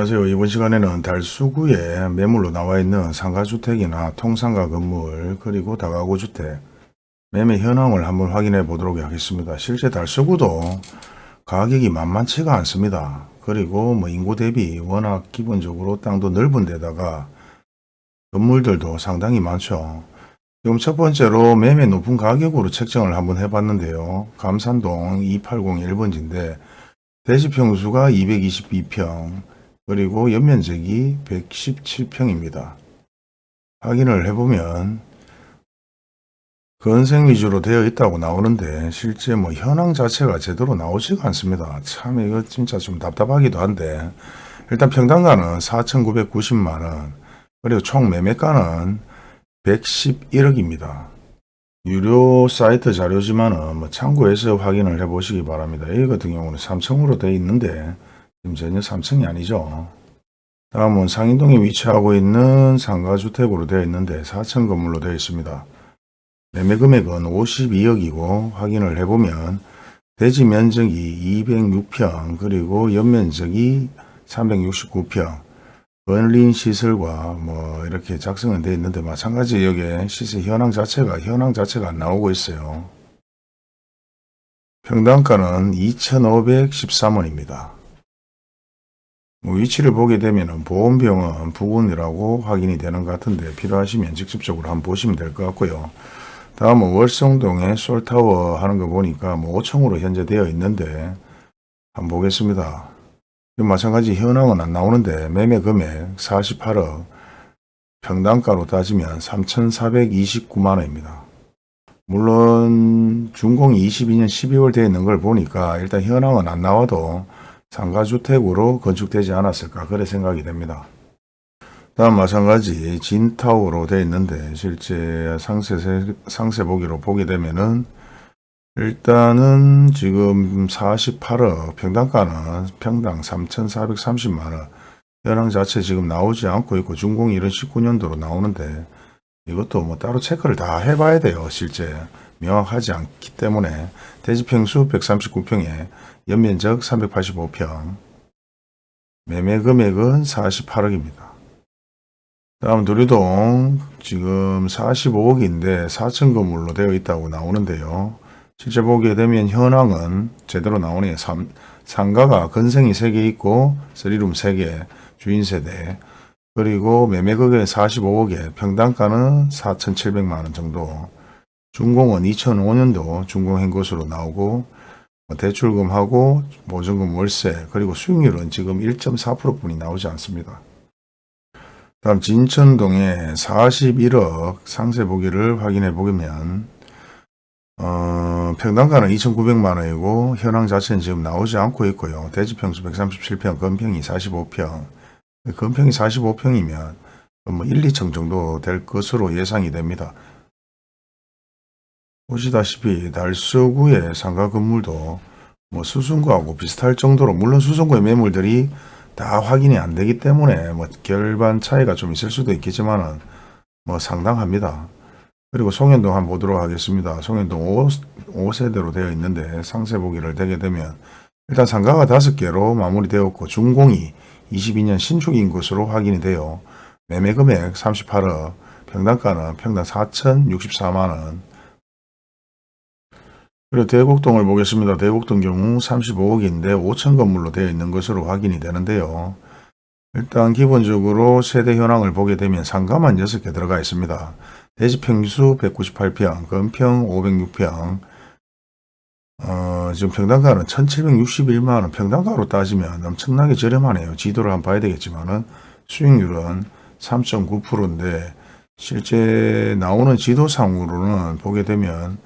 안녕하세요. 이번 시간에는 달수구에 매물로 나와 있는 상가주택이나 통상가 건물 그리고 다가구 주택 매매 현황을 한번 확인해 보도록 하겠습니다. 실제 달수구도 가격이 만만치가 않습니다. 그리고 뭐 인구 대비 워낙 기본적으로 땅도 넓은 데다가 건물들도 상당히 많죠. 지금 첫 번째로 매매 높은 가격으로 책정을 한번 해봤는데요. 감산동 280 1번지인데 대지평수가 222평 그리고 연면적이 117평입니다. 확인을 해보면 건생 위주로 되어 있다고 나오는데 실제 뭐 현황 자체가 제대로 나오지가 않습니다. 참 이거 진짜 좀 답답하기도 한데 일단 평당가는 4,990만원 그리고 총 매매가는 111억입니다. 유료 사이트 자료지만은 뭐 참고해서 확인을 해 보시기 바랍니다. 이 같은 경우는 3층으로 되어 있는데 지금 전혀 3층이 아니죠. 다음은 상인동에 위치하고 있는 상가주택으로 되어 있는데 4층 건물로 되어 있습니다. 매매 금액은 52억이고 확인을 해보면 대지 면적이 206평 그리고 연면적이 369평 건린 시설과 뭐 이렇게 작성은 되어 있는데 마찬가지 여기에 시세 현황 자체가 현황 자체가 안 나오고 있어요. 평당가는 2,513원입니다. 뭐 위치를 보게 되면 보험병원 부근이라고 확인이 되는 것 같은데 필요하시면 직접적으로 한번 보시면 될 것 같고요. 다음은 월성동에 솔타워 하는 거 보니까 뭐 5층으로 현재 되어 있는데 한번 보겠습니다. 마찬가지 현황은 안 나오는데 매매 금액 48억 평당가로 따지면 3,429만원입니다. 물론 준공이 22년 12월 되어 있는 걸 보니까 일단 현황은 안 나와도 상가주택으로 건축되지 않았을까 그래 생각이 됩니다. 다음 마찬가지 진타워로 되어 있는데 실제 상세, 상세 보기로 보게 되면은 일단은 지금 48억 평당가는 평당 3,430만원 현황 자체 지금 나오지 않고 있고 준공이 이런 19년도로 나오는데 이것도 뭐 따로 체크를 다 해봐야 돼요 실제 명확하지 않기 때문에 대지평수 139평에 연면적 385평 매매 금액은 48억입니다. 다음 도리동 지금 45억인데 4층 건물로 되어 있다고 나오는데요. 실제 보게 되면 현황은 제대로 나오네요. 상가가 건생이 3개 있고 3룸 3개 주인 세대 그리고 매매금액 45억에 평당가는 4,700만원 정도 준공은 2005년도 준공한 것으로 나오고 뭐 대출금하고 보증금 월세 그리고 수익률은 지금 1.4%뿐이 나오지 않습니다. 다음 진천동에 41억 상세 보기를 확인해 보면 어, 평당가는 2,900만원이고 현황 자체는 지금 나오지 않고 있고요. 대지평수 137평, 건평이 45평. 건평이 45평이면 뭐 1, 2층 정도 될 것으로 예상이 됩니다. 보시다시피 달서구의 상가 건물도 뭐 수성구하고 비슷할 정도로 물론 수성구의 매물들이 다 확인이 안 되기 때문에 뭐 결반 차이가 좀 있을 수도 있겠지만 뭐 상당합니다. 그리고 송현동 한번 보도록 하겠습니다. 송현동 5, 5세대로 되어 있는데 상세 보기를 되게 되면 일단 상가가 5개로 마무리되었고 준공이 22년 신축인 것으로 확인이 되어 매매 금액 38억 평당가는 평당 4,064만원 그리고 대곡동을 보겠습니다. 대곡동 경우 35억인데 5천 건물로 되어 있는 것으로 확인이 되는데요. 일단 기본적으로 세대 현황을 보게 되면 상가만 6개 들어가 있습니다. 대지평수 198평, 건평 506평, 어, 지금 평당가는 1761만원, 평당가로 따지면 엄청나게 저렴하네요. 지도를 한번 봐야 되겠지만은 수익률은 3.9%인데 실제 나오는 지도상으로는 보게 되면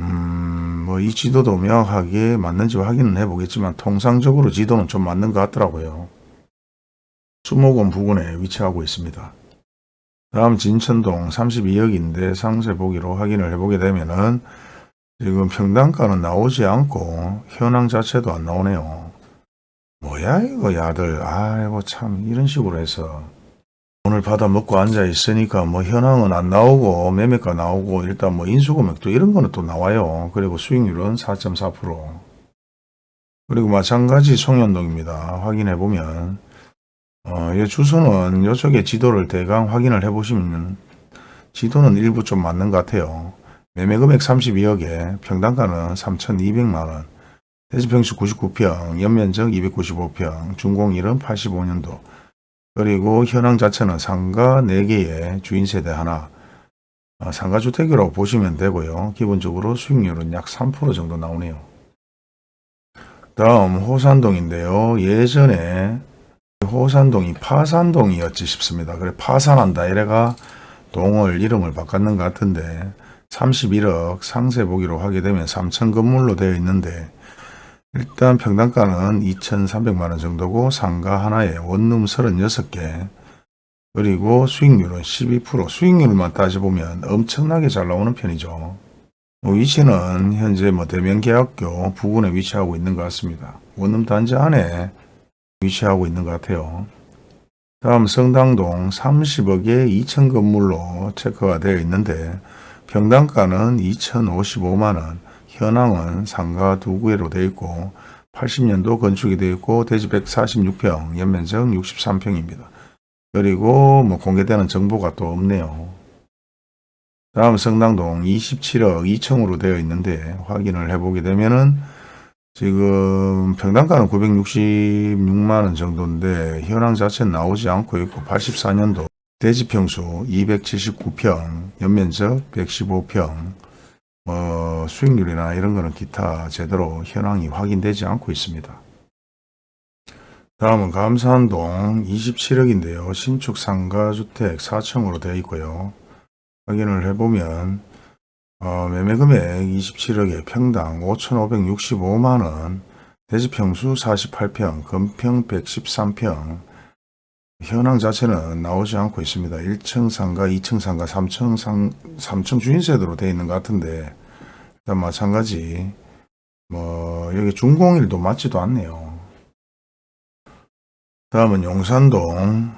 음, 뭐 이 지도도 명확하게 맞는지 확인은 해보겠지만 통상적으로 지도는 좀 맞는 것 같더라고요. 수목원 부근에 위치하고 있습니다. 다음 진천동 32억인데 상세 보기로 확인을 해보게 되면은 지금 평당가는 나오지 않고 현황 자체도 안 나오네요. 뭐야 이거 야들 아이고 참 이런 식으로 해서 오늘 받아 먹고 앉아 있으니까 뭐 현황은 안 나오고 매매가 나오고 일단 뭐 인수금액도 이런 거는 또 나와요. 그리고 수익률은 4.4% 그리고 마찬가지 송현동입니다. 확인해 보면 어, 이 주소는 이쪽에 지도를 대강 확인을 해보시면 지도는 일부 좀 맞는 것 같아요. 매매금액 32억에 평당가는 3,200만원, 대지평수 99평, 연면적 295평, 준공일은 85년도, 그리고 현황 자체는 상가 4개의 주인세대 하나, 어, 상가주택이라고 보시면 되고요. 기본적으로 수익률은 약 3% 정도 나오네요. 다음 호산동인데요. 예전에 호산동이 파산동이었지 싶습니다. 그래 파산한다 이래가 동을 이름을 바꿨는 것 같은데 31억 상세 보기로 하게 되면 3천 건물로 되어 있는데 일단 평당가는 2,300만원 정도고 상가 하나에 원룸 36개 그리고 수익률은 12% 수익률만 따져보면 엄청나게 잘 나오는 편이죠. 뭐 위치는 현재 뭐 대명계학교 부근에 위치하고 있는 것 같습니다. 원룸 단지 안에 위치하고 있는 것 같아요. 다음 성당동 30억에 2천 건물로 체크가 되어 있는데 평당가는 2,055만원, 현황은 상가 두 구에로 되어 있고 80년도 건축이 되어 있고 대지 146평, 연면적 63평입니다. 그리고 뭐 공개되는 정보가 또 없네요. 다음 성당동 27억 2천으로 되어 있는데 확인을 해보게 되면은 지금 평당가는 966만원 정도인데 현황 자체는 나오지 않고 있고 84년도 대지평수 279평, 연면적 115평, 뭐 수익률이나 이런 거는 기타 제대로 현황이 확인되지 않고 있습니다. 다음은 감산동 27억인데요. 신축 상가주택 4층으로 되어 있고요. 확인을 해보면 어, 매매금액 27억에 평당 5,565만원, 대지평수 48평, 건평 113평, 현황 자체는 나오지 않고 있습니다. 1층 상가, 2층 상가, 3층 상, 3층 주인세대로 되어 있는 것 같은데, 일단 마찬가지, 뭐, 여기 중공일도 맞지도 않네요. 다음은 용산동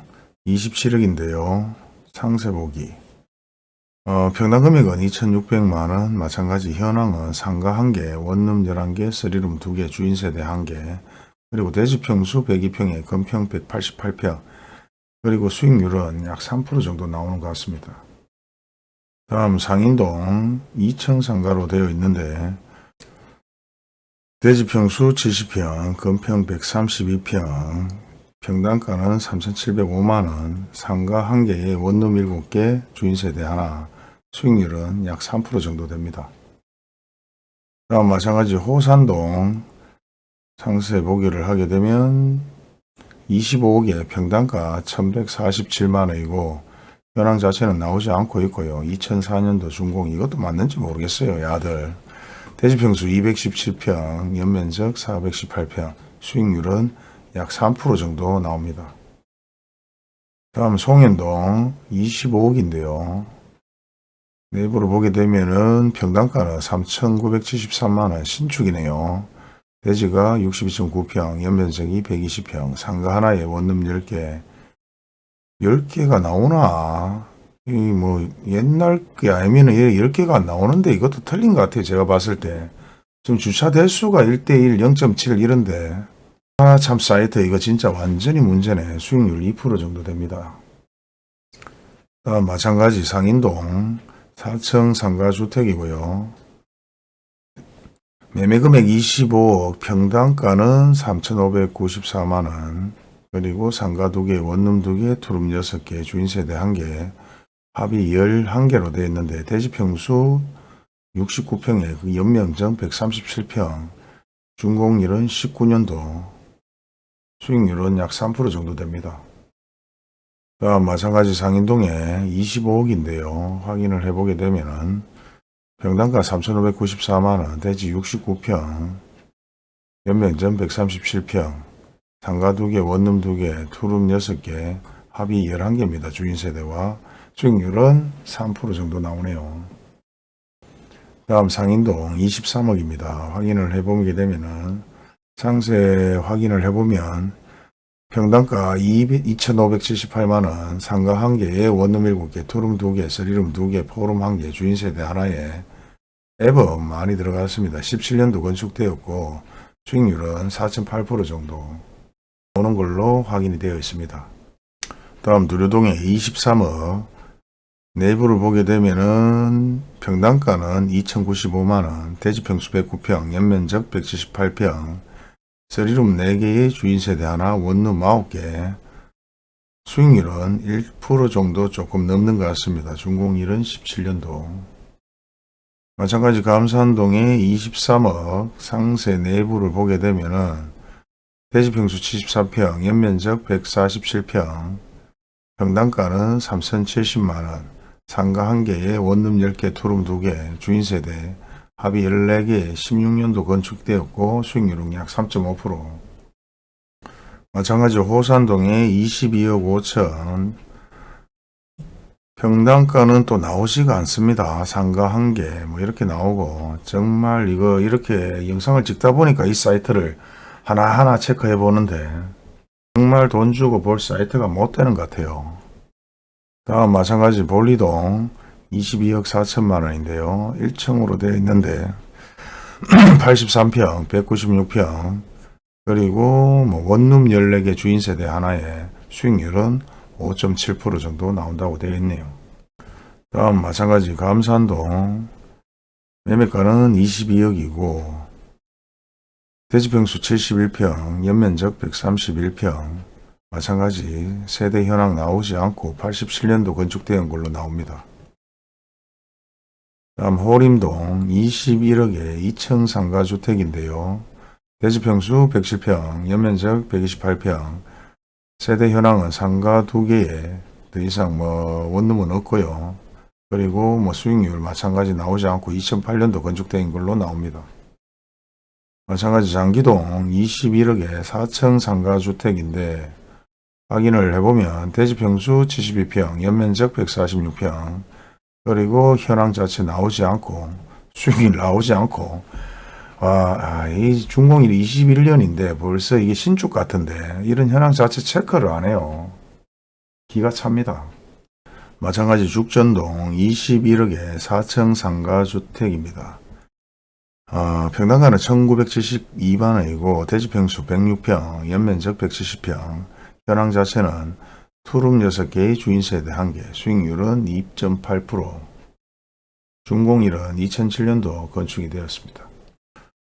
27억인데요. 상세 보기. 어, 평당 금액은 2,600만원, 마찬가지 현황은 상가 1개, 원룸 11개, 쓰리룸 2개, 주인세대 1개, 그리고 대지평수 102평에 건평 188평, 그리고 수익률은 약 3% 정도 나오는 것 같습니다. 다음 상인동 2층 상가로 되어 있는데 대지평수 70평, 건평 132평, 평당가는 3,705만원, 상가 1개에 원룸 7개, 주인세대 하나, 수익률은 약 3% 정도 됩니다. 다음 마찬가지 호산동 상세 보기를 하게 되면 25억에 평당가 1147만원이고 현황 자체는 나오지 않고 있고요. 2004년도 준공 이것도 맞는지 모르겠어요. 야들 대지평수 217평, 연면적 418평, 수익률은 약 3% 정도 나옵니다. 다음 송현동 25억인데요. 내부를 보게 되면은 평당가는 3,973만원 신축이네요. 대지가 62.9평, 연면적이 120평, 상가 하나에 원룸 10개. 10개가 나오나? 이 뭐 옛날 게 아니면 10개가 안 나오는데 이것도 틀린 것 같아요. 제가 봤을 때. 지금 주차 대수가 1대1, 0.7 이런데 아 참 사이트 이거 진짜 완전히 문제네. 수익률 2% 정도 됩니다. 다음 마찬가지 상인동 4층 상가주택이고요. 매매금액 25억, 평당가는 3,594만원, 그리고 상가 2개, 원룸 2개, 투룸 6개, 주인세대 1개, 합이 11개로 되어 있는데 대지평수 69평에 그 연명정 137평, 준공일은 19년도, 수익률은 약 3% 정도 됩니다. 다음 마찬가지 상인동에 25억인데요. 확인을 해보게 되면은 평당가 3,594만원, 대지 69평, 연면전 137평, 상가 2개, 원룸 2개, 투룸 6개, 합이 11개입니다. 주인세대와 수익률은 3% 정도 나오네요. 다음 상인동 23억입니다. 확인을 해보게 되면은 상세 확인을 해보면 평당가 2,578만원, 상가 1개에 원룸 7개, 투룸 2개, 서리룸 2개, 포룸 1개, 주인세대 하나에 앱은 많이 들어갔습니다. 17년도 건축되었고 수익률은 4.8% 정도 오는 걸로 확인이 되어 있습니다. 다음 두류동에 23억 내부를 보게 되면은 평당가는 2,095만원, 대지평수 109평, 연면적 178평, 쓰리룸 4개의 주인세대 하나, 원룸 9개, 수익률은 1% 정도 조금 넘는 것 같습니다. 준공일은 17년도. 마찬가지 감산동에 23억 상세 내부를 보게 되면은 대지평수 74평, 연면적 147평, 평당가는 3,070만원, 상가 1개에 원룸 10개, 투룸 2개, 주인세대, 합의 14개, 16년도 건축되었고 수익률은 약 3.5%. 마찬가지로 호산동에 22억 5천, 평당가는 또 나오지가 않습니다. 상가 한 개, 뭐 이렇게 나오고, 정말 이거 이렇게 영상을 찍다 보니까 이 사이트를 하나하나 체크해 보는데, 정말 돈 주고 볼 사이트가 못 되는 것 같아요. 다음 마찬가지 볼리동 22억 4천만 원인데요. 1층으로 되어 있는데 83평, 196평 그리고 뭐 원룸 14개 주인세대 하나에 수익률은 5.7% 정도 나온다고 되어 있네요. 다음 마찬가지 감산동 매매가는 22억이고 대지평수 71평, 연면적 131평 마찬가지 세대 현황 나오지 않고 87년도 건축된 걸로 나옵니다. 다음 호림동 21억의 2층 상가주택인데요. 대지평수 107평, 연면적 128평, 세대 현황은 상가 2개에 더 이상 뭐 원룸은 없고요. 그리고 뭐 수익률 마찬가지 나오지 않고 2008년도 건축된 걸로 나옵니다. 마찬가지 장기동 21억의 4층 상가주택인데 확인을 해보면 대지평수 72평, 연면적 146평, 그리고 현황 자체 나오지 않고 수익이 나오지 않고 와, 아, 이 준공일이 21년인데 벌써 이게 신축 같은데 이런 현황 자체 체크를 안 해요. 기가 찹니다. 마찬가지 죽전동 21억의 4층 상가주택입니다. 어, 평당가는 1972만원이고 대지평수 106평, 연면적 170평, 현황 자체는 투룸 6개의 주인세대 1개, 수익률은 2.8%, 준공일은 2007년도 건축이 되었습니다.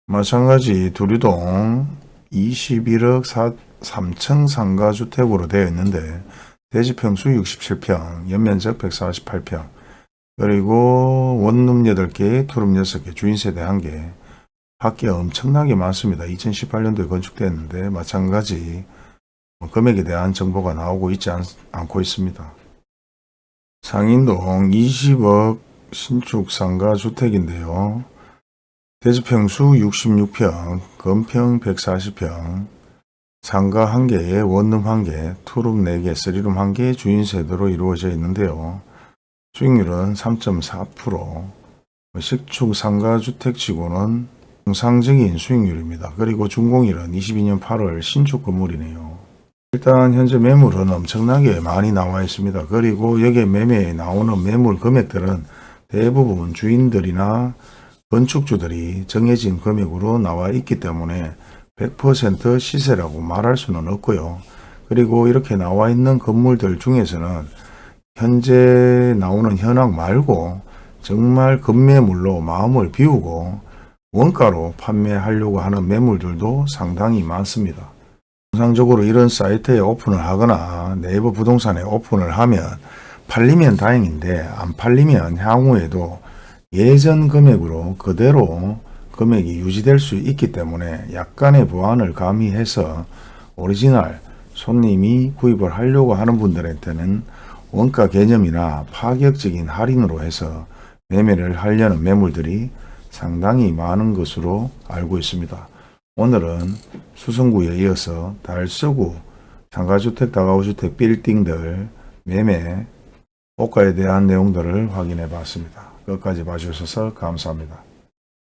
마찬가지 두류동 21억 4, 3층 상가주택으로 되어 있는데 대지평수 67평, 연면적 148평, 그리고 원룸 8개, 투룸 6개, 주인세대 1개, 밖에 엄청나게 많습니다. 2018년도에 건축됐는데 마찬가지 뭐 금액에 대한 정보가 나오고 있지 않, 않고 있습니다. 상인동 20억 신축 상가 주택인데요. 대지평수 66평, 건평 140평, 상가 1개에 원룸 1개, 투룸 4개, 쓰리룸 1개 주인 세대로 이루어져 있는데요. 수익률은 3.4%, 식축 상가 주택치고는 정상적인 수익률입니다. 그리고 준공일은 22년 8월 신축 건물이네요. 일단 현재 매물은 엄청나게 많이 나와 있습니다. 그리고 여기에 매매에 나오는 매물 금액들은 대부분 주인들이나 건축주들이 정해진 금액으로 나와 있기 때문에 100% 시세라고 말할 수는 없고요. 그리고 이렇게 나와 있는 건물들 중에서는 현재 나오는 현황 말고 정말 급매물로 마음을 비우고 원가로 판매하려고 하는 매물들도 상당히 많습니다. 통상적으로 이런 사이트에 오픈을 하거나 네이버 부동산에 오픈을 하면 팔리면 다행인데 안 팔리면 향후에도 예전 금액으로 그대로 금액이 유지될 수 있기 때문에 약간의 보완을 가미해서 오리지널 손님이 구입을 하려고 하는 분들한테는 원가 개념이나 파격적인 할인으로 해서 매매를 하려는 매물들이 상당히 많은 것으로 알고 있습니다. 오늘은 수성구에 이어서 달서구 상가주택, 다가구주택, 빌딩들 매매, 호가에 대한 내용들을 확인해 봤습니다. 끝까지 봐주셔서 감사합니다.